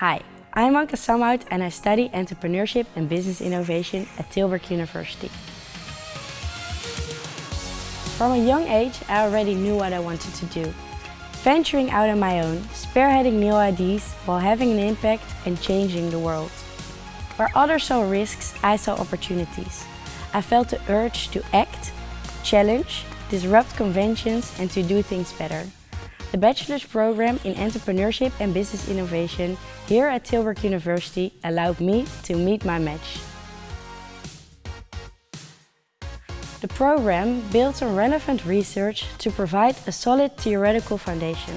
Hi, I'm Anke Samhout and I study Entrepreneurship and Business Innovation at Tilburg University. From a young age, I already knew what I wanted to do. Venturing out on my own, spearheading new ideas while having an impact and changing the world. Where others saw risks, I saw opportunities. I felt the urge to act, challenge, disrupt conventions and to do things better. The bachelor's program in Entrepreneurship and Business Innovation here at Tilburg University allowed me to meet my match. The program builds on relevant research to provide a solid theoretical foundation.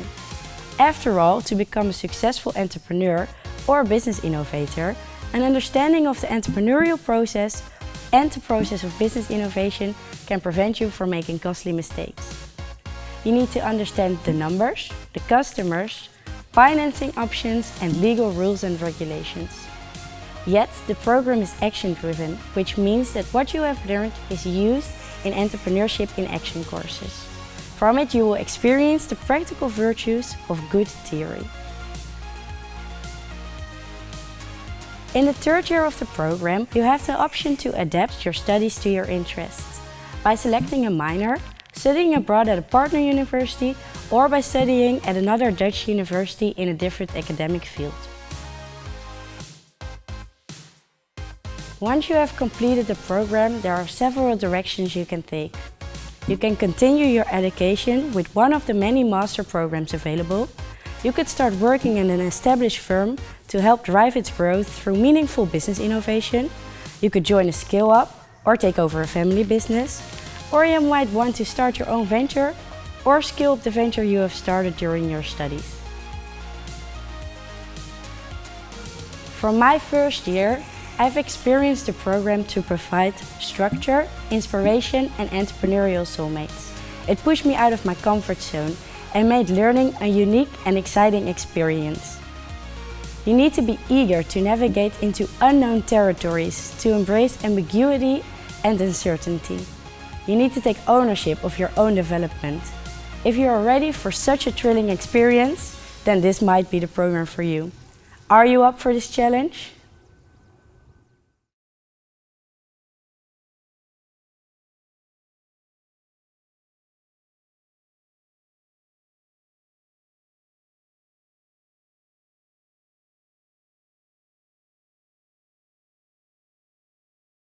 After all, to become a successful entrepreneur or business innovator, an understanding of the entrepreneurial process and the process of business innovation can prevent you from making costly mistakes. You need to understand the numbers, the customers, financing options and legal rules and regulations. Yet, the program is action-driven, which means that what you have learned is used in entrepreneurship in action courses. From it you will experience the practical virtues of good theory. In the third year of the program, you have the option to adapt your studies to your interests. By selecting a minor, studying abroad at a partner university or by studying at another Dutch university in a different academic field. Once you have completed the program, there are several directions you can take. You can continue your education with one of the many master programs available. You could start working in an established firm to help drive its growth through meaningful business innovation. You could join a scale-up or take over a family business. Or you might want to start your own venture or scale up the venture you have started during your studies. From my first year, I've experienced the program to provide structure, inspiration and entrepreneurial soulmates. It pushed me out of my comfort zone and made learning a unique and exciting experience. You need to be eager to navigate into unknown territories to embrace ambiguity and uncertainty. You need to take ownership of your own development. If you are ready for such a thrilling experience, then this might be the program for you. Are you up for this challenge?